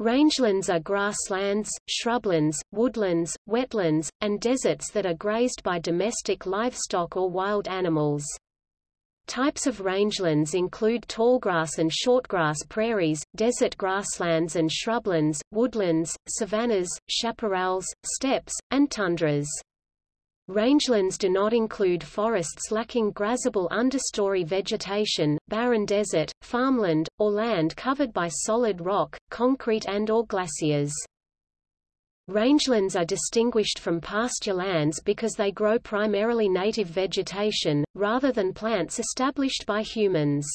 Rangelands are grasslands, shrublands, woodlands, wetlands, and deserts that are grazed by domestic livestock or wild animals. Types of rangelands include tallgrass and shortgrass prairies, desert grasslands and shrublands, woodlands, savannas, chaparrals, steppes, and tundras. Rangelands do not include forests lacking grazable understory vegetation, barren desert, farmland, or land covered by solid rock, concrete and or glaciers. Rangelands are distinguished from pasture lands because they grow primarily native vegetation, rather than plants established by humans.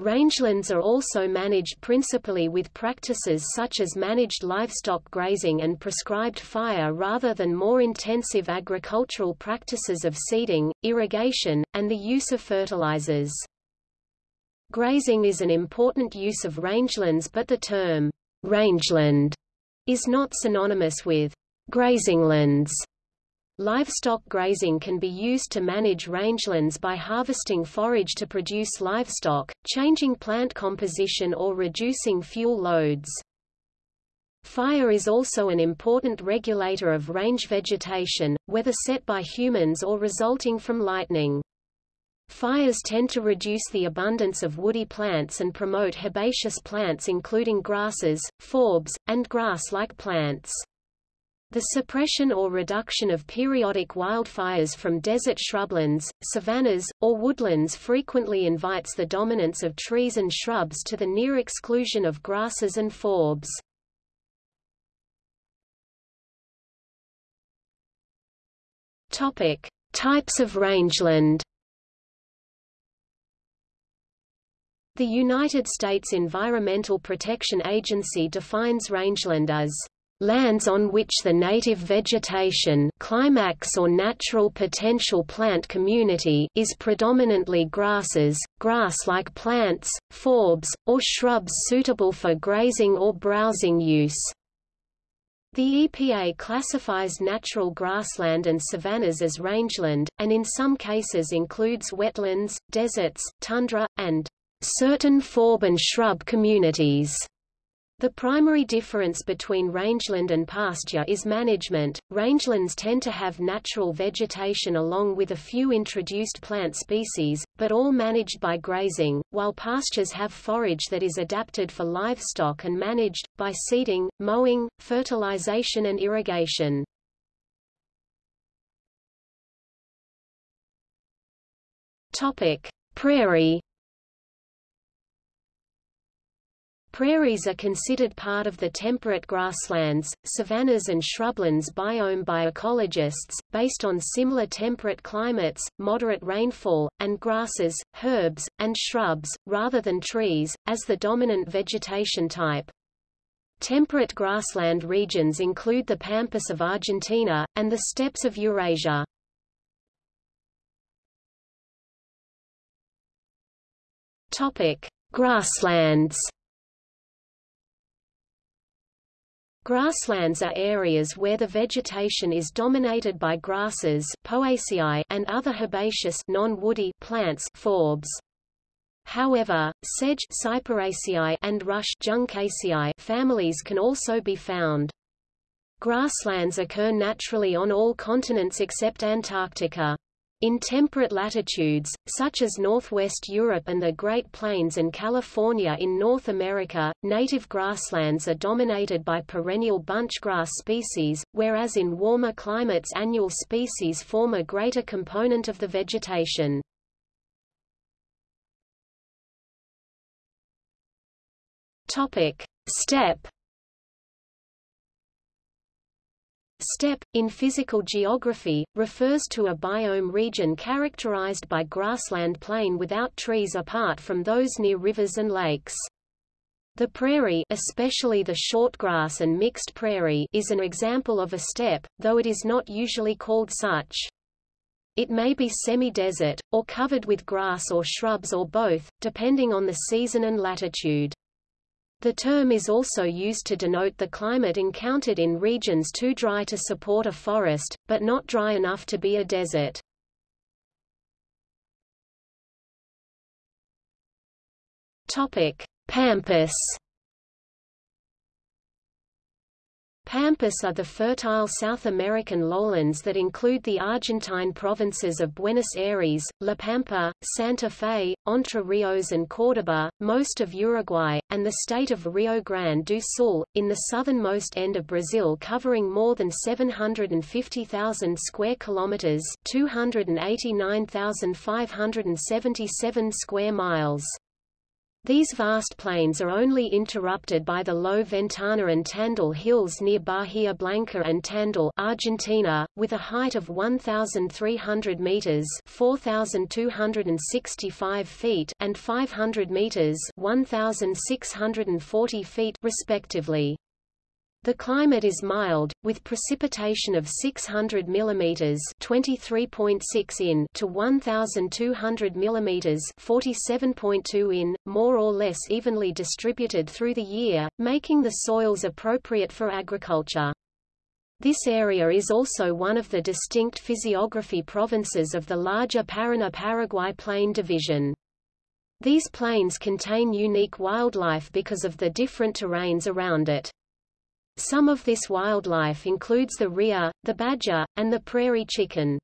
Rangelands are also managed principally with practices such as managed livestock grazing and prescribed fire rather than more intensive agricultural practices of seeding, irrigation, and the use of fertilizers. Grazing is an important use of rangelands but the term rangeland is not synonymous with grazinglands. Livestock grazing can be used to manage rangelands by harvesting forage to produce livestock, changing plant composition or reducing fuel loads. Fire is also an important regulator of range vegetation, whether set by humans or resulting from lightning. Fires tend to reduce the abundance of woody plants and promote herbaceous plants including grasses, forbs, and grass-like plants. The suppression or reduction of periodic wildfires from desert shrublands, savannas, or woodlands frequently invites the dominance of trees and shrubs to the near exclusion of grasses and forbs. Topic: Types of rangeland. The United States Environmental Protection Agency defines rangeland as lands on which the native vegetation climax or natural potential plant community is predominantly grasses, grass-like plants, forbs, or shrubs suitable for grazing or browsing use. The EPA classifies natural grassland and savannas as rangeland, and in some cases includes wetlands, deserts, tundra, and certain forb and shrub communities. The primary difference between rangeland and pasture is management. Rangelands tend to have natural vegetation along with a few introduced plant species, but all managed by grazing, while pastures have forage that is adapted for livestock and managed, by seeding, mowing, fertilization and irrigation. Topic: Prairie Prairies are considered part of the temperate grasslands, savannas and shrublands biome by ecologists, based on similar temperate climates, moderate rainfall, and grasses, herbs, and shrubs, rather than trees, as the dominant vegetation type. Temperate grassland regions include the pampas of Argentina, and the steppes of Eurasia. Grasslands. Grasslands are areas where the vegetation is dominated by grasses Poaceae and other herbaceous non-woody plants forbs. However, sedge Cyperaceae and rush Juncaceae families can also be found. Grasslands occur naturally on all continents except Antarctica. In temperate latitudes, such as northwest Europe and the Great Plains and California in North America, native grasslands are dominated by perennial bunchgrass species, whereas in warmer climates annual species form a greater component of the vegetation. Steppe Steppe, in physical geography, refers to a biome region characterized by grassland plain without trees apart from those near rivers and lakes. The prairie especially the short grass and mixed prairie is an example of a steppe, though it is not usually called such. It may be semi-desert, or covered with grass or shrubs or both, depending on the season and latitude. The term is also used to denote the climate encountered in regions too dry to support a forest, but not dry enough to be a desert. Topic: Pampas. Pampas are the fertile South American lowlands that include the Argentine provinces of Buenos Aires, La Pampa, Santa Fe, Entre Rios and Córdoba, most of Uruguay, and the state of Rio Grande do Sul, in the southernmost end of Brazil covering more than 750,000 square kilometers 289,577 square miles. These vast plains are only interrupted by the low Ventana and Tandil hills near Bahia Blanca and Tandil Argentina, with a height of 1,300 meters (4,265 feet) and 500 meters (1,640 feet) respectively. The climate is mild, with precipitation of 600 mm (23.6 in) to 1,200 mm (47.2 in), more or less evenly distributed through the year, making the soils appropriate for agriculture. This area is also one of the distinct physiography provinces of the larger Paraná-Paraguay Plain Division. These plains contain unique wildlife because of the different terrains around it. Some of this wildlife includes the rhea, the badger, and the prairie chicken.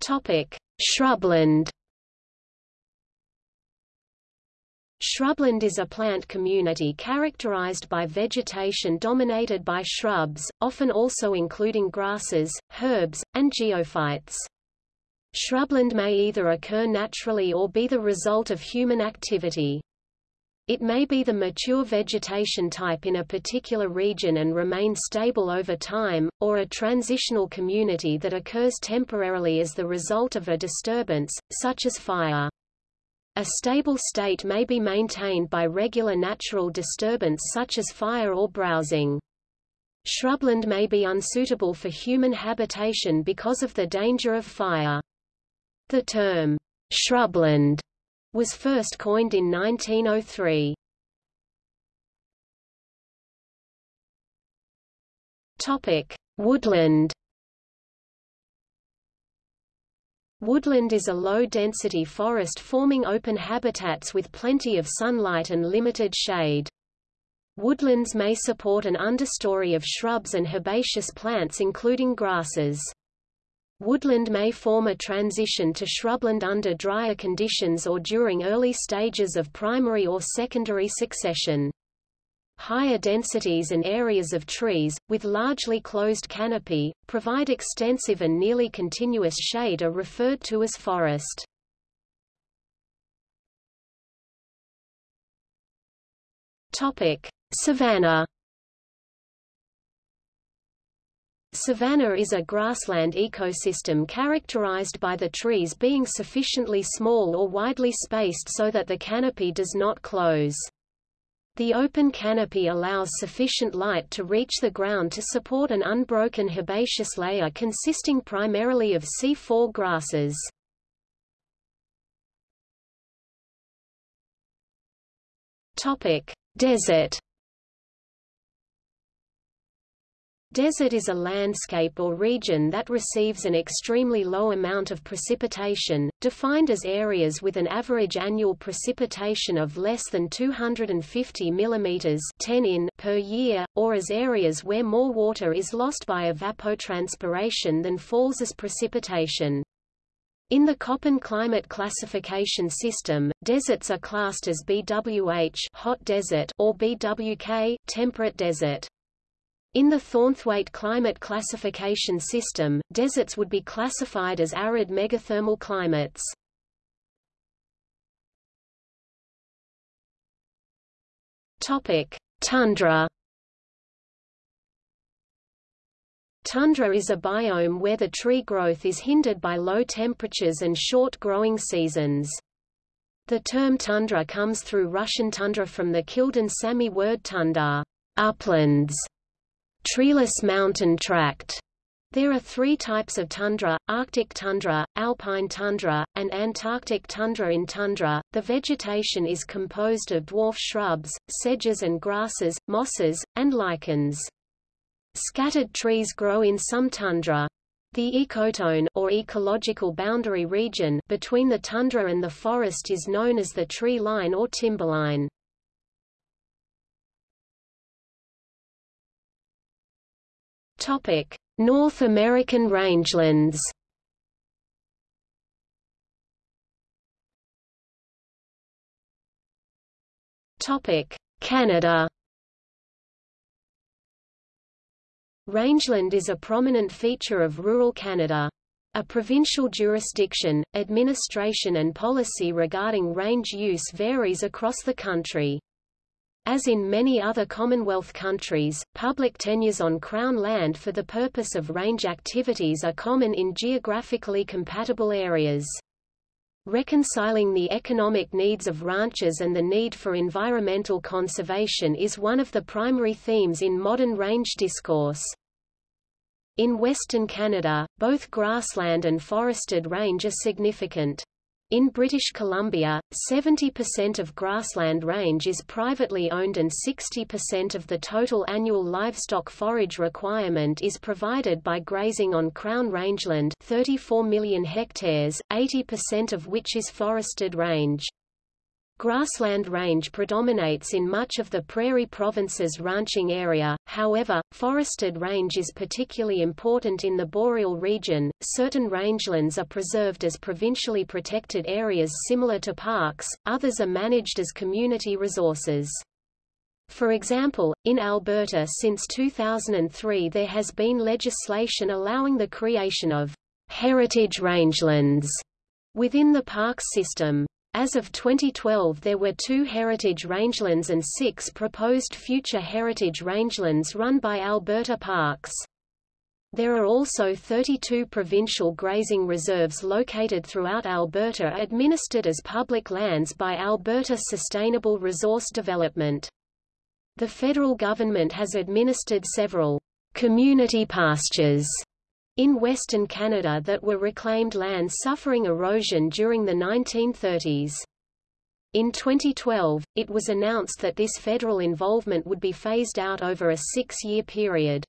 Topic: Shrubland. Shrubland is a plant community characterized by vegetation dominated by shrubs, often also including grasses, herbs, and geophytes. Shrubland may either occur naturally or be the result of human activity. It may be the mature vegetation type in a particular region and remain stable over time, or a transitional community that occurs temporarily as the result of a disturbance, such as fire. A stable state may be maintained by regular natural disturbance such as fire or browsing. Shrubland may be unsuitable for human habitation because of the danger of fire. The term, shrubland was first coined in 1903. Topic: Woodland. Woodland is a low-density forest forming open habitats with plenty of sunlight and limited shade. Woodlands may support an understory of shrubs and herbaceous plants including grasses. Woodland may form a transition to shrubland under drier conditions or during early stages of primary or secondary succession. Higher densities and areas of trees, with largely closed canopy, provide extensive and nearly continuous shade are referred to as forest. Topic: Savanna Savanna is a grassland ecosystem characterized by the trees being sufficiently small or widely spaced so that the canopy does not close. The open canopy allows sufficient light to reach the ground to support an unbroken herbaceous layer consisting primarily of C4 grasses. Desert Desert is a landscape or region that receives an extremely low amount of precipitation, defined as areas with an average annual precipitation of less than 250 mm 10 in per year, or as areas where more water is lost by evapotranspiration than falls as precipitation. In the Köppen climate classification system, deserts are classed as BWH hot desert or BWK temperate desert. In the Thornthwaite climate classification system, deserts would be classified as arid megathermal climates. Topic: Tundra. Tundra is a biome where the tree growth is hindered by low temperatures and short growing seasons. The term tundra comes through Russian tundra from the Kildin Sami word tundar, uplands, treeless mountain tract. There are three types of tundra, Arctic tundra, alpine tundra, and Antarctic tundra in tundra. The vegetation is composed of dwarf shrubs, sedges and grasses, mosses, and lichens. Scattered trees grow in some tundra. The ecotone or ecological boundary region between the tundra and the forest is known as the tree line or timberline. Topic: North American rangelands. Topic: Canada. Rangeland is a prominent feature of rural Canada. A provincial jurisdiction, administration and policy regarding range use varies across the country. As in many other Commonwealth countries, public tenures on Crown land for the purpose of range activities are common in geographically compatible areas. Reconciling the economic needs of ranchers and the need for environmental conservation is one of the primary themes in modern range discourse. In western Canada, both grassland and forested range are significant. In British Columbia, 70% of grassland range is privately owned and 60% of the total annual livestock forage requirement is provided by grazing on Crown rangeland 34 million hectares, 80% of which is forested range. Grassland range predominates in much of the Prairie Province's ranching area, however, forested range is particularly important in the boreal region. Certain rangelands are preserved as provincially protected areas similar to parks, others are managed as community resources. For example, in Alberta since 2003 there has been legislation allowing the creation of heritage rangelands within the parks system. As of 2012 there were two heritage rangelands and six proposed future heritage rangelands run by Alberta Parks. There are also 32 provincial grazing reserves located throughout Alberta administered as public lands by Alberta Sustainable Resource Development. The federal government has administered several community pastures in Western Canada that were reclaimed land suffering erosion during the 1930s. In 2012, it was announced that this federal involvement would be phased out over a six-year period.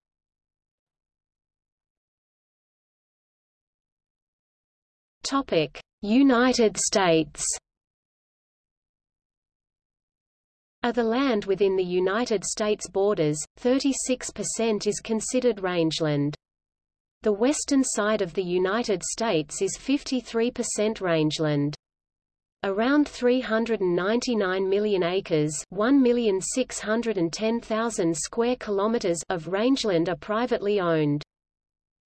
United States Of the land within the United States borders, 36% is considered rangeland. The western side of the United States is 53% rangeland. Around 399 million acres, 1,610,000 square kilometers of rangeland are privately owned.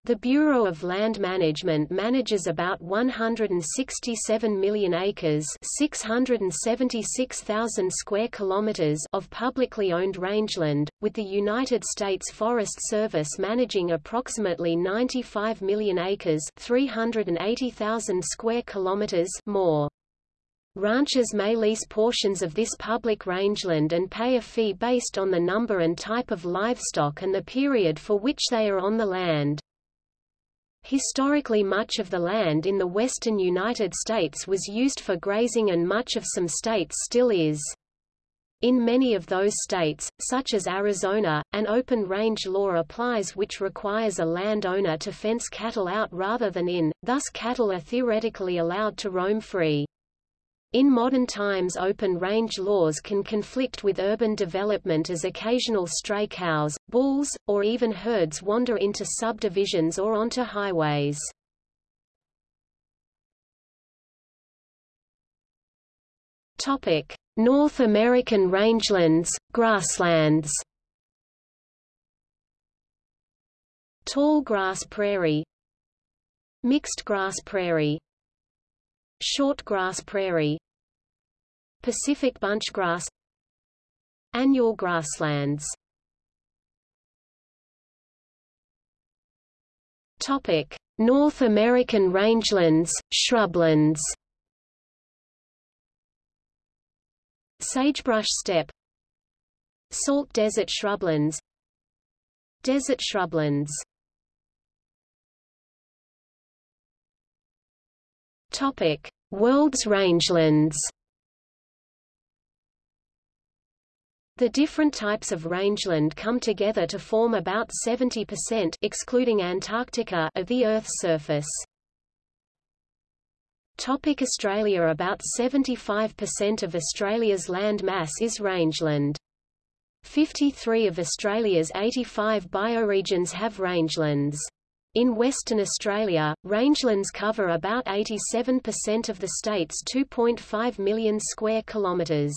The Bureau of Land Management manages about 167 million acres, 676,000 square kilometers of publicly owned rangeland, with the United States Forest Service managing approximately 95 million acres, 380,000 square kilometers more. Ranchers may lease portions of this public rangeland and pay a fee based on the number and type of livestock and the period for which they are on the land. Historically much of the land in the western United States was used for grazing and much of some states still is. In many of those states, such as Arizona, an open range law applies which requires a landowner to fence cattle out rather than in, thus cattle are theoretically allowed to roam free. In modern times open-range laws can conflict with urban development as occasional stray cows, bulls, or even herds wander into subdivisions or onto highways. North American rangelands, grasslands. Tall grass prairie. Mixed grass prairie Short grass prairie Pacific bunchgrass Annual grasslands. Topic: North American rangelands, shrublands. Sagebrush steppe Salt desert shrublands. Desert shrublands Topic: World's rangelands. The different types of rangeland come together to form about 70% excluding Antarctica of the Earth's surface. Topic Australia About 75% of Australia's land mass is rangeland. 53 of Australia's 85 bioregions have rangelands. In Western Australia, rangelands cover about 87% of the state's 2.5 million square kilometres.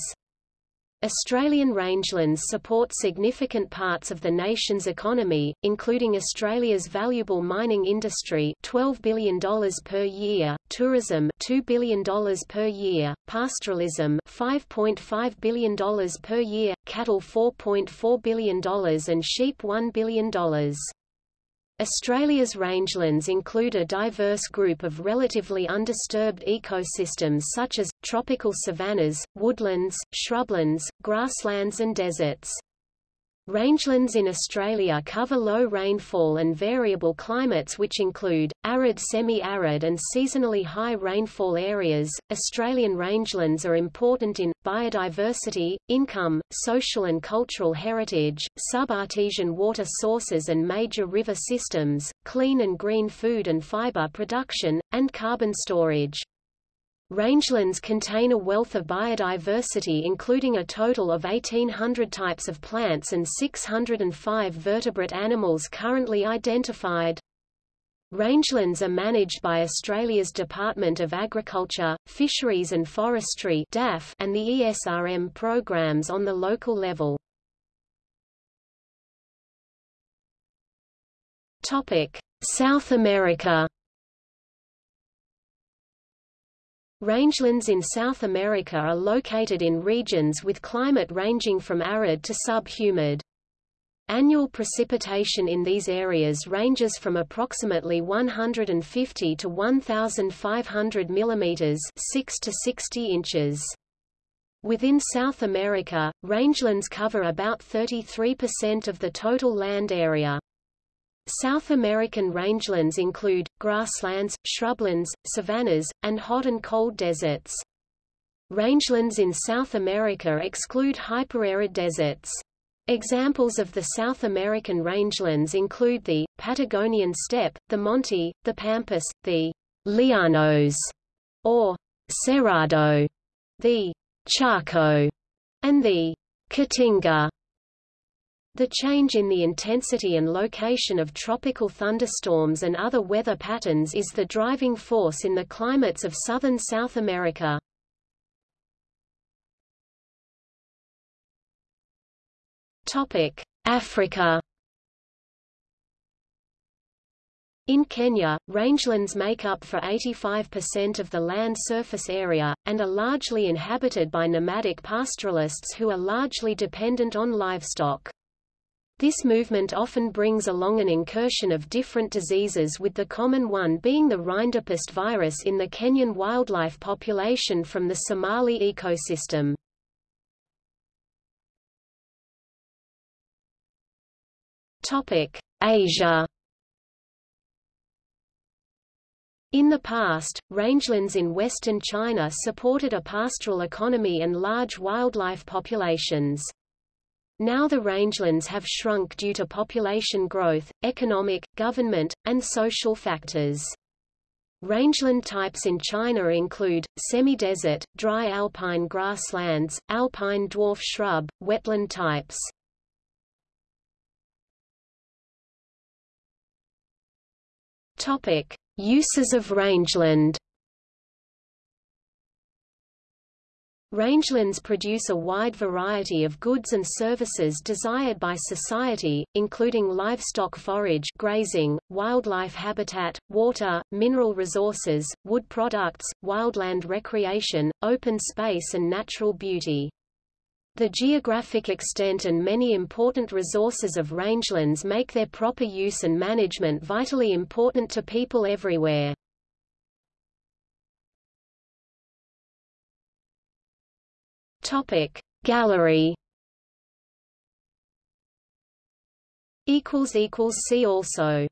Australian rangelands support significant parts of the nation's economy, including Australia's valuable mining industry $12 billion per year, tourism $2 billion per year, pastoralism $5.5 billion per year, cattle $4.4 billion and sheep $1 billion. Australia's rangelands include a diverse group of relatively undisturbed ecosystems such as, tropical savannas, woodlands, shrublands, grasslands and deserts. Rangelands in Australia cover low rainfall and variable climates which include arid semi-arid and seasonally high rainfall areas. Australian rangelands are important in biodiversity, income, social and cultural heritage, subartesian water sources and major river systems, clean and green food and fiber production, and carbon storage. Rangelands contain a wealth of biodiversity including a total of 1,800 types of plants and 605 vertebrate animals currently identified. Rangelands are managed by Australia's Department of Agriculture, Fisheries and Forestry and the ESRM programs on the local level. South America Rangelands in South America are located in regions with climate ranging from arid to subhumid. Annual precipitation in these areas ranges from approximately 150 to 1,500 mm 6 to 60 inches. Within South America, rangelands cover about 33% of the total land area. South American rangelands include, grasslands, shrublands, savannas, and hot and cold deserts. Rangelands in South America exclude hyperarid deserts. Examples of the South American rangelands include the, Patagonian steppe, the Monte, the Pampas, the Llanos, or Cerrado, the Chaco, and the Caatinga. The change in the intensity and location of tropical thunderstorms and other weather patterns is the driving force in the climates of southern South America. Africa In Kenya, rangelands make up for 85% of the land surface area, and are largely inhabited by nomadic pastoralists who are largely dependent on livestock. This movement often brings along an incursion of different diseases with the common one being the rinderpest virus in the Kenyan wildlife population from the Somali ecosystem. Asia In the past, rangelands in western China supported a pastoral economy and large wildlife populations. Now the rangelands have shrunk due to population growth, economic, government, and social factors. Rangeland types in China include, semi-desert, dry alpine grasslands, alpine dwarf shrub, wetland types. Uses of rangeland Rangelands produce a wide variety of goods and services desired by society, including livestock forage grazing, wildlife habitat, water, mineral resources, wood products, wildland recreation, open space and natural beauty. The geographic extent and many important resources of rangelands make their proper use and management vitally important to people everywhere. Topic Gallery. Equals equals see also